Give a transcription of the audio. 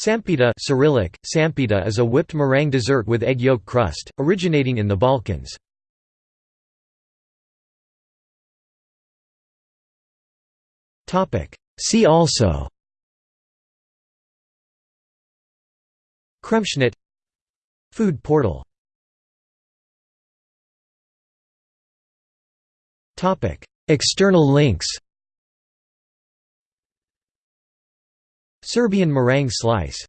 Sampita Cyrillic, sampita is a whipped meringue dessert with egg yolk crust, originating in the Balkans. See also Kremschnitt Food portal External links Serbian meringue slice